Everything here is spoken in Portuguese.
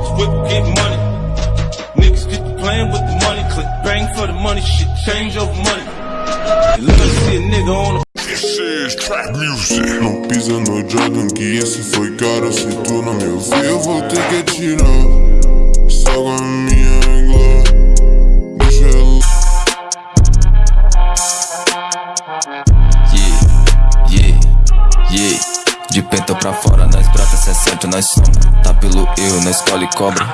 whip, get money. Niggas get playing with the money, click bang for the money, shit change over money. You look see a nigga on. Não pisa no Jordan, que esse foi caro. Se tu não me ouvir, eu vou ter que atirar. De pentão pra fora, nós brota 60, nós sombra. Tá pelo eu, nós escolhe cobra.